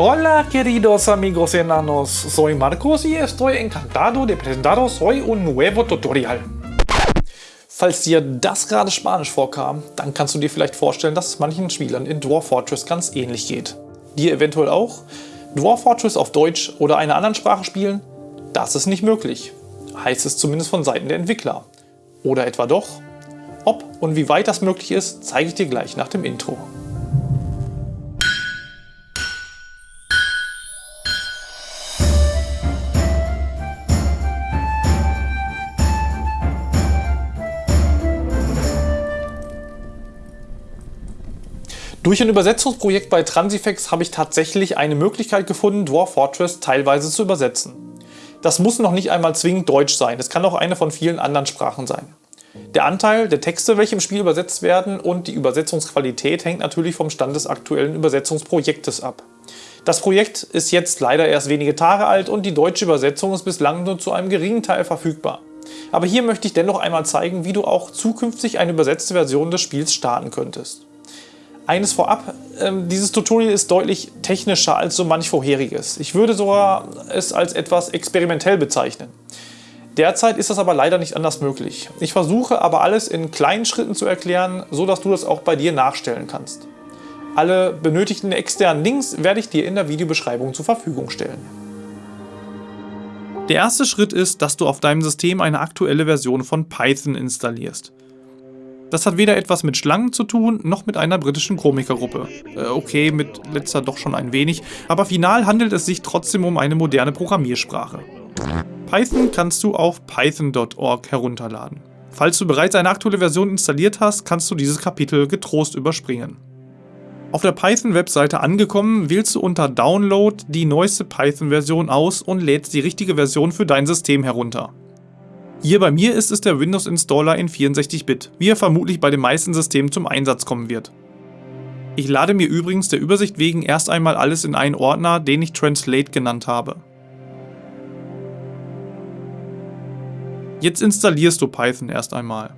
Hola queridos amigos enanos, soy Marcos y estoy encantado de presentaros hoy un nuevo tutorial. Falls dir das gerade Spanisch vorkam, dann kannst du dir vielleicht vorstellen, dass es manchen Spielern in Dwarf Fortress ganz ähnlich geht. Dir eventuell auch? Dwarf Fortress auf Deutsch oder einer anderen Sprache spielen? Das ist nicht möglich. Heißt es zumindest von Seiten der Entwickler. Oder etwa doch? Ob und wie weit das möglich ist, zeige ich dir gleich nach dem Intro. Durch ein Übersetzungsprojekt bei Transifex habe ich tatsächlich eine Möglichkeit gefunden, Dwarf Fortress teilweise zu übersetzen. Das muss noch nicht einmal zwingend Deutsch sein, es kann auch eine von vielen anderen Sprachen sein. Der Anteil der Texte, welche im Spiel übersetzt werden und die Übersetzungsqualität hängt natürlich vom Stand des aktuellen Übersetzungsprojektes ab. Das Projekt ist jetzt leider erst wenige Tage alt und die deutsche Übersetzung ist bislang nur zu einem geringen Teil verfügbar. Aber hier möchte ich dennoch einmal zeigen, wie du auch zukünftig eine übersetzte Version des Spiels starten könntest. Eines vorab, ähm, dieses Tutorial ist deutlich technischer als so manch vorheriges. Ich würde sogar es als etwas experimentell bezeichnen. Derzeit ist das aber leider nicht anders möglich. Ich versuche aber alles in kleinen Schritten zu erklären, so dass du das auch bei dir nachstellen kannst. Alle benötigten externen Links werde ich dir in der Videobeschreibung zur Verfügung stellen. Der erste Schritt ist, dass du auf deinem System eine aktuelle Version von Python installierst. Das hat weder etwas mit Schlangen zu tun, noch mit einer britischen Komikergruppe. Äh, okay, mit letzter doch schon ein wenig, aber final handelt es sich trotzdem um eine moderne Programmiersprache. Python kannst du auf python.org herunterladen. Falls du bereits eine aktuelle Version installiert hast, kannst du dieses Kapitel getrost überspringen. Auf der Python-Webseite angekommen, wählst du unter Download die neueste Python-Version aus und lädst die richtige Version für dein System herunter. Hier bei mir ist es der Windows Installer in 64-Bit, wie er vermutlich bei den meisten Systemen zum Einsatz kommen wird. Ich lade mir übrigens der Übersicht wegen erst einmal alles in einen Ordner, den ich Translate genannt habe. Jetzt installierst du Python erst einmal.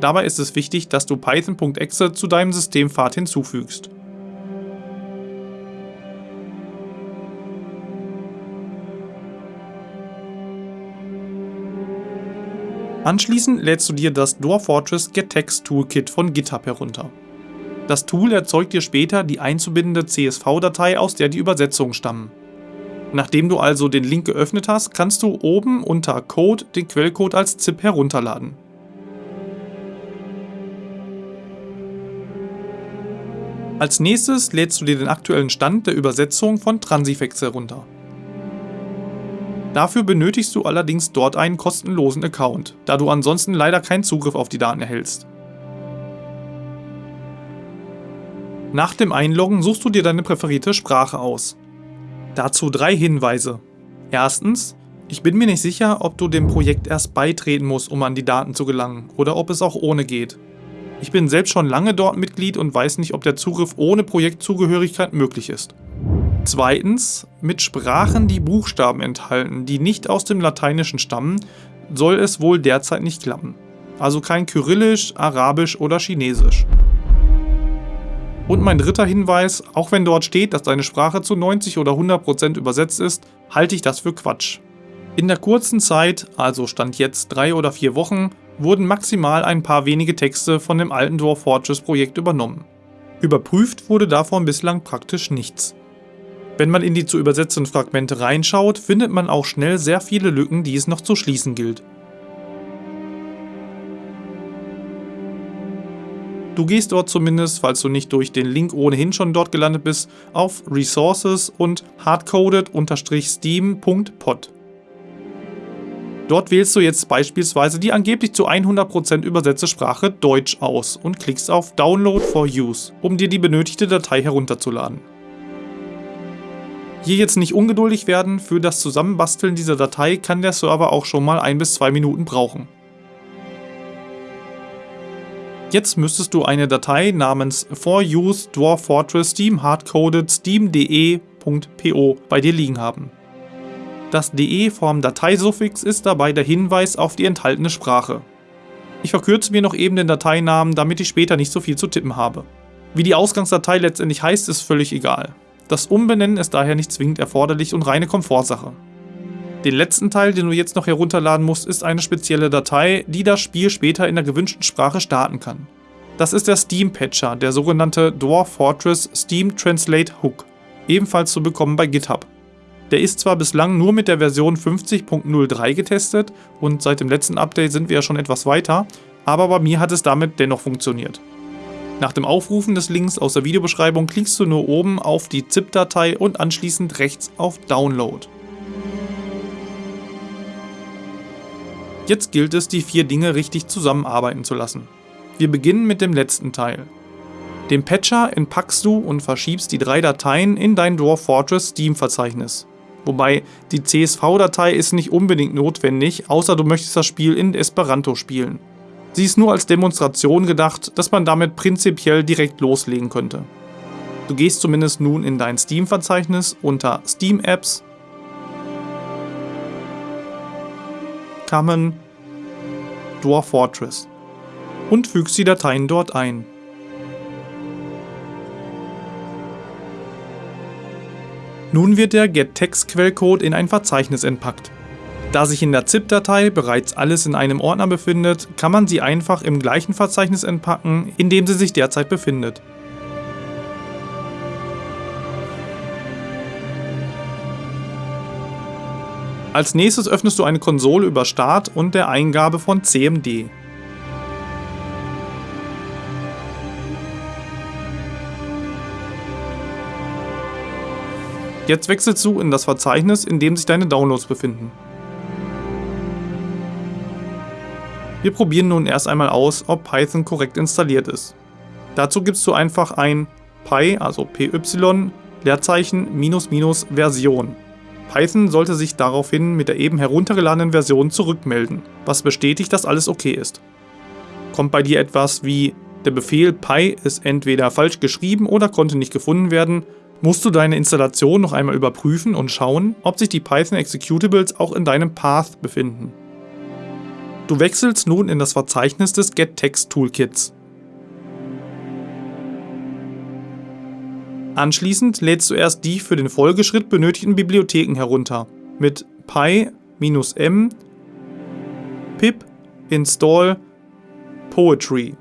Dabei ist es wichtig, dass du python.exe zu deinem Systempfad hinzufügst. Anschließend lädst du dir das Dwarf Fortress GetText Toolkit von GitHub herunter. Das Tool erzeugt dir später die einzubindende CSV-Datei, aus der die Übersetzungen stammen. Nachdem du also den Link geöffnet hast, kannst du oben unter Code den Quellcode als ZIP herunterladen. Als nächstes lädst du dir den aktuellen Stand der Übersetzung von Transifex herunter. Dafür benötigst du allerdings dort einen kostenlosen Account, da du ansonsten leider keinen Zugriff auf die Daten erhältst. Nach dem Einloggen suchst du dir deine präferierte Sprache aus. Dazu drei Hinweise. Erstens, ich bin mir nicht sicher, ob du dem Projekt erst beitreten musst, um an die Daten zu gelangen, oder ob es auch ohne geht. Ich bin selbst schon lange dort Mitglied und weiß nicht, ob der Zugriff ohne Projektzugehörigkeit möglich ist. Zweitens, mit Sprachen, die Buchstaben enthalten, die nicht aus dem Lateinischen stammen, soll es wohl derzeit nicht klappen. Also kein Kyrillisch, Arabisch oder Chinesisch. Und mein dritter Hinweis, auch wenn dort steht, dass deine Sprache zu 90 oder 100% übersetzt ist, halte ich das für Quatsch. In der kurzen Zeit, also stand jetzt drei oder vier Wochen, wurden maximal ein paar wenige Texte von dem alten Dwarf Fortress Projekt übernommen. Überprüft wurde davon bislang praktisch nichts. Wenn man in die zu übersetzenden Fragmente reinschaut, findet man auch schnell sehr viele Lücken, die es noch zu schließen gilt. Du gehst dort zumindest, falls du nicht durch den Link ohnehin schon dort gelandet bist, auf Resources und hardcoded-steam.pod. Dort wählst du jetzt beispielsweise die angeblich zu 100% übersetzte Sprache Deutsch aus und klickst auf Download for Use, um dir die benötigte Datei herunterzuladen. Hier jetzt nicht ungeduldig werden, für das Zusammenbasteln dieser Datei kann der Server auch schon mal ein bis zwei Minuten brauchen. Jetzt müsstest du eine Datei namens for use dwarf fortress steam hardcoded steam.de.po bei dir liegen haben. Das de vom Dateisuffix ist dabei der Hinweis auf die enthaltene Sprache. Ich verkürze mir noch eben den Dateinamen, damit ich später nicht so viel zu tippen habe. Wie die Ausgangsdatei letztendlich heißt, ist völlig egal. Das Umbenennen ist daher nicht zwingend erforderlich und reine Komfortsache. Den letzten Teil, den du jetzt noch herunterladen musst, ist eine spezielle Datei, die das Spiel später in der gewünschten Sprache starten kann. Das ist der Steam Patcher, der sogenannte Dwarf Fortress Steam Translate Hook, ebenfalls zu bekommen bei GitHub. Der ist zwar bislang nur mit der Version 50.03 getestet und seit dem letzten Update sind wir ja schon etwas weiter, aber bei mir hat es damit dennoch funktioniert. Nach dem Aufrufen des Links aus der Videobeschreibung klickst du nur oben auf die ZIP-Datei und anschließend rechts auf Download. Jetzt gilt es, die vier Dinge richtig zusammenarbeiten zu lassen. Wir beginnen mit dem letzten Teil. Den Patcher entpackst du und verschiebst die drei Dateien in dein Dwarf Fortress Steam Verzeichnis. Wobei die CSV-Datei ist nicht unbedingt notwendig, außer du möchtest das Spiel in Esperanto spielen. Sie ist nur als Demonstration gedacht, dass man damit prinzipiell direkt loslegen könnte. Du gehst zumindest nun in dein Steam-Verzeichnis unter Steam Apps, Common, Dwarf Fortress und fügst die Dateien dort ein. Nun wird der getText-Quellcode in ein Verzeichnis entpackt. Da sich in der ZIP-Datei bereits alles in einem Ordner befindet, kann man sie einfach im gleichen Verzeichnis entpacken, in dem sie sich derzeit befindet. Als nächstes öffnest du eine Konsole über Start und der Eingabe von CMD. Jetzt wechselst du in das Verzeichnis, in dem sich deine Downloads befinden. Wir probieren nun erst einmal aus, ob Python korrekt installiert ist. Dazu gibst du einfach ein py, also py, Leerzeichen minus minus Version. Python sollte sich daraufhin mit der eben heruntergeladenen Version zurückmelden, was bestätigt, dass alles okay ist. Kommt bei dir etwas wie der Befehl py ist entweder falsch geschrieben oder konnte nicht gefunden werden, musst du deine Installation noch einmal überprüfen und schauen, ob sich die Python Executables auch in deinem Path befinden. Du wechselst nun in das Verzeichnis des GetText Toolkits. Anschließend lädst du erst die für den Folgeschritt benötigten Bibliotheken herunter mit py-m pip install poetry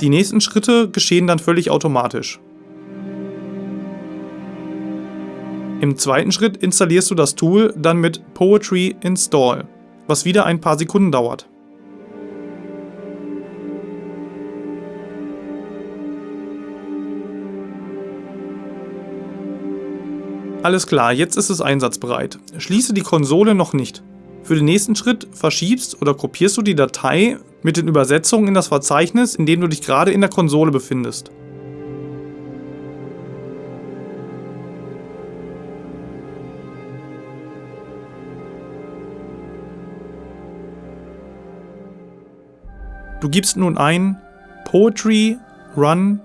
die nächsten Schritte geschehen dann völlig automatisch. Im zweiten Schritt installierst du das Tool dann mit Poetry Install, was wieder ein paar Sekunden dauert. Alles klar, jetzt ist es einsatzbereit. Schließe die Konsole noch nicht. Für den nächsten Schritt verschiebst oder kopierst du die Datei mit den Übersetzungen in das Verzeichnis, in dem du dich gerade in der Konsole befindest. Du gibst nun ein Poetry Run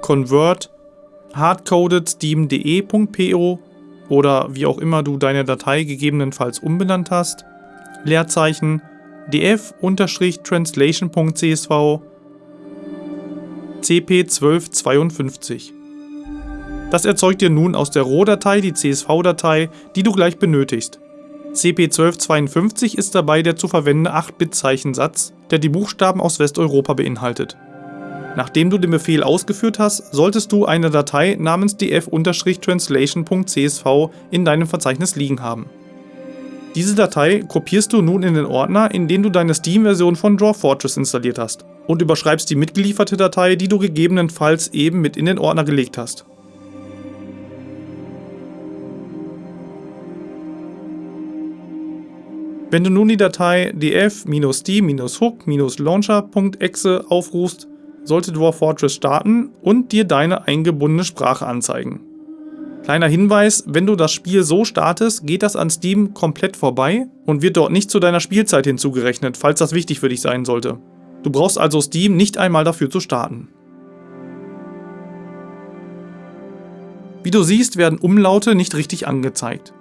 Convert hardcoded steam.de.po oder wie auch immer du deine Datei gegebenenfalls umbenannt hast, Leerzeichen df-translation.csv cp1252. Das erzeugt dir nun aus der Rohdatei die CSV-Datei, die du gleich benötigst. CP1252 ist dabei der zu verwendende 8-Bit-Zeichensatz, der die Buchstaben aus Westeuropa beinhaltet. Nachdem du den Befehl ausgeführt hast, solltest du eine Datei namens df-translation.csv in deinem Verzeichnis liegen haben. Diese Datei kopierst du nun in den Ordner, in den du deine Steam-Version von Draw Fortress installiert hast und überschreibst die mitgelieferte Datei, die du gegebenenfalls eben mit in den Ordner gelegt hast. Wenn du nun die Datei df-steam-hook-launcher.exe aufrufst, sollte Dwarf Fortress starten und dir deine eingebundene Sprache anzeigen. Kleiner Hinweis, wenn du das Spiel so startest, geht das an Steam komplett vorbei und wird dort nicht zu deiner Spielzeit hinzugerechnet, falls das wichtig für dich sein sollte. Du brauchst also Steam nicht einmal dafür zu starten. Wie du siehst, werden Umlaute nicht richtig angezeigt.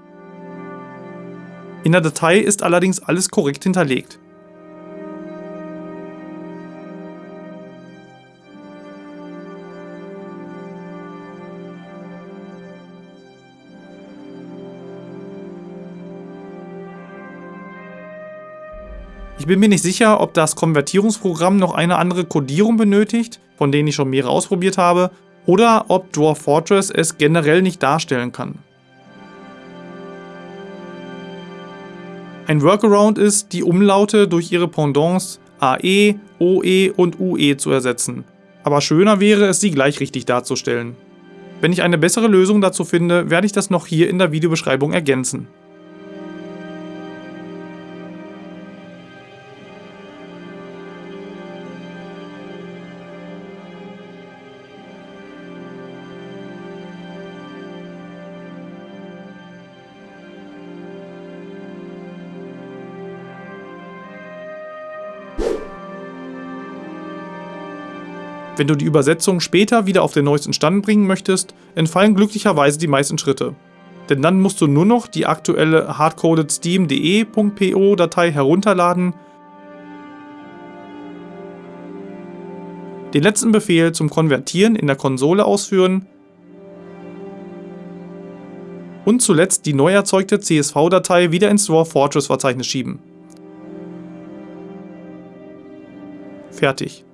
In der Datei ist allerdings alles korrekt hinterlegt. Ich bin mir nicht sicher, ob das Konvertierungsprogramm noch eine andere Codierung benötigt, von denen ich schon mehrere ausprobiert habe, oder ob Dwarf Fortress es generell nicht darstellen kann. Ein Workaround ist, die Umlaute durch ihre Pendants AE, OE und UE zu ersetzen. Aber schöner wäre es, sie gleich richtig darzustellen. Wenn ich eine bessere Lösung dazu finde, werde ich das noch hier in der Videobeschreibung ergänzen. Wenn du die Übersetzung später wieder auf den neuesten Stand bringen möchtest, entfallen glücklicherweise die meisten Schritte. Denn dann musst du nur noch die aktuelle hardcoded steam.de.po Datei herunterladen, den letzten Befehl zum Konvertieren in der Konsole ausführen und zuletzt die neu erzeugte CSV-Datei wieder ins Dwarf Fortress Verzeichnis schieben. Fertig.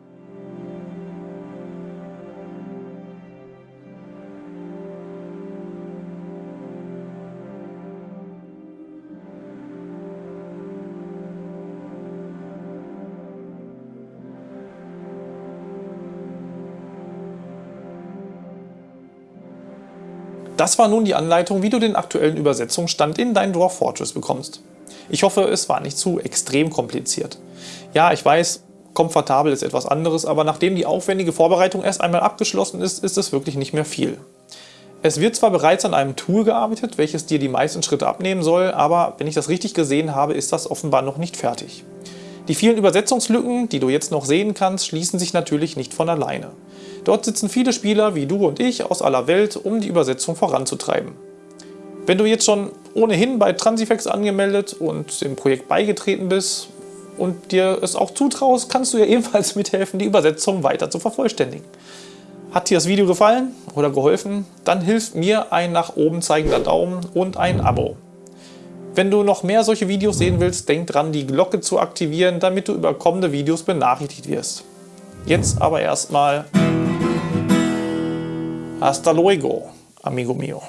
Das war nun die Anleitung, wie du den aktuellen Übersetzungsstand in dein Dwarf Fortress bekommst. Ich hoffe, es war nicht zu extrem kompliziert. Ja, ich weiß, komfortabel ist etwas anderes, aber nachdem die aufwendige Vorbereitung erst einmal abgeschlossen ist, ist es wirklich nicht mehr viel. Es wird zwar bereits an einem Tool gearbeitet, welches dir die meisten Schritte abnehmen soll, aber wenn ich das richtig gesehen habe, ist das offenbar noch nicht fertig. Die vielen Übersetzungslücken, die du jetzt noch sehen kannst, schließen sich natürlich nicht von alleine. Dort sitzen viele Spieler wie du und ich aus aller Welt, um die Übersetzung voranzutreiben. Wenn du jetzt schon ohnehin bei Transifex angemeldet und dem Projekt beigetreten bist und dir es auch zutraust, kannst du ja ebenfalls mithelfen, die Übersetzung weiter zu vervollständigen. Hat dir das Video gefallen oder geholfen? Dann hilft mir ein nach oben zeigender Daumen und ein Abo. Wenn du noch mehr solche Videos sehen willst, denk dran, die Glocke zu aktivieren, damit du über kommende Videos benachrichtigt wirst. Jetzt aber erstmal Hasta luego, amigo mío.